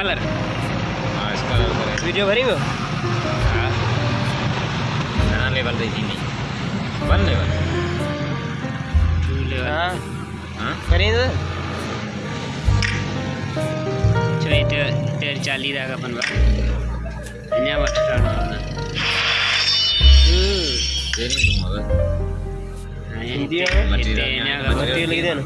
Ah. Video bari go. Ha. Nah, level de gini. Ban level. Tu level. Ini dia. Ini dia. Ini. Ini